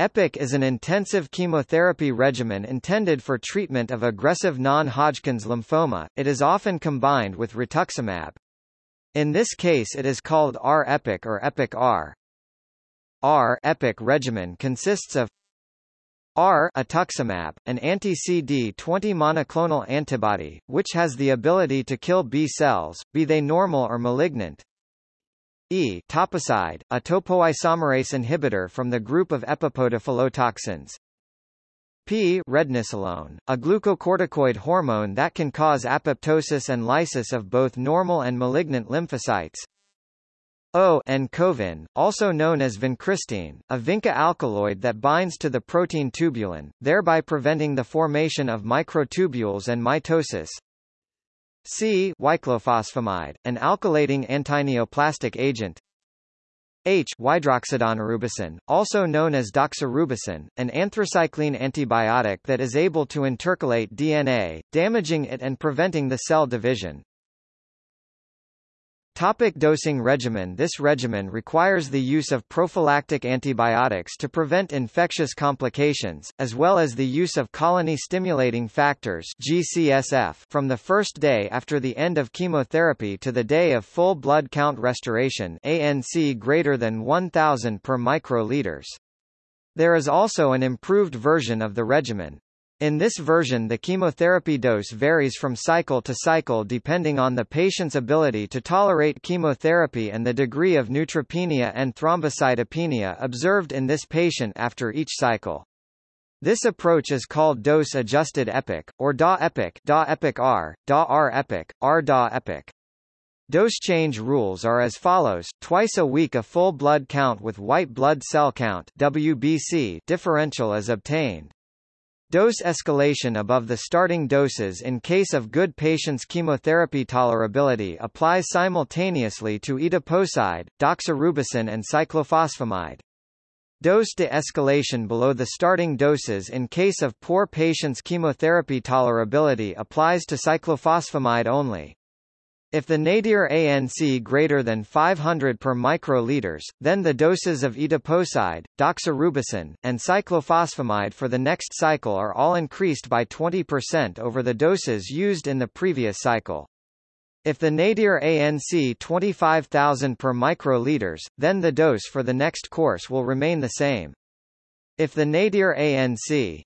EPOCH is an intensive chemotherapy regimen intended for treatment of aggressive non-Hodgkin's lymphoma. It is often combined with rituximab. In this case it is called R-EPOCH or EPOCH-R. R-EPOCH regimen consists of R atuximab, an anti-CD20 monoclonal antibody, which has the ability to kill B cells, be they normal or malignant. E toposide, a topoisomerase inhibitor from the group of epipodophyllotoxins. P rednisolone, a glucocorticoid hormone that can cause apoptosis and lysis of both normal and malignant lymphocytes. O Oncovin, also known as vincristine, a vinca alkaloid that binds to the protein tubulin, thereby preventing the formation of microtubules and mitosis. C cyclophosphamide, an alkylating antineoplastic agent. H hydroxydaunorubicin, also known as doxorubicin, an anthracycline antibiotic that is able to intercalate DNA, damaging it and preventing the cell division. Topic dosing regimen This regimen requires the use of prophylactic antibiotics to prevent infectious complications, as well as the use of colony-stimulating factors GCSF from the first day after the end of chemotherapy to the day of full blood count restoration ANC greater than 1000 per microliters. There is also an improved version of the regimen. In this version the chemotherapy dose varies from cycle to cycle depending on the patient's ability to tolerate chemotherapy and the degree of neutropenia and thrombocytopenia observed in this patient after each cycle. This approach is called dose-adjusted EPOCH, or DA-EPOCH DA-EPOCH-R, DA-R-EPOCH, R-DA-EPOCH. Dose change rules are as follows, twice a week a full blood count with white blood cell count WBC differential is obtained. Dose escalation above the starting doses in case of good patient's chemotherapy tolerability applies simultaneously to etoposide, doxorubicin and cyclophosphamide. Dose de-escalation below the starting doses in case of poor patient's chemotherapy tolerability applies to cyclophosphamide only. If the nadir ANC greater than 500 per microliters, then the doses of etoposide, doxorubicin, and cyclophosphamide for the next cycle are all increased by 20% over the doses used in the previous cycle. If the nadir ANC 25,000 per microliters, then the dose for the next course will remain the same. If the nadir ANC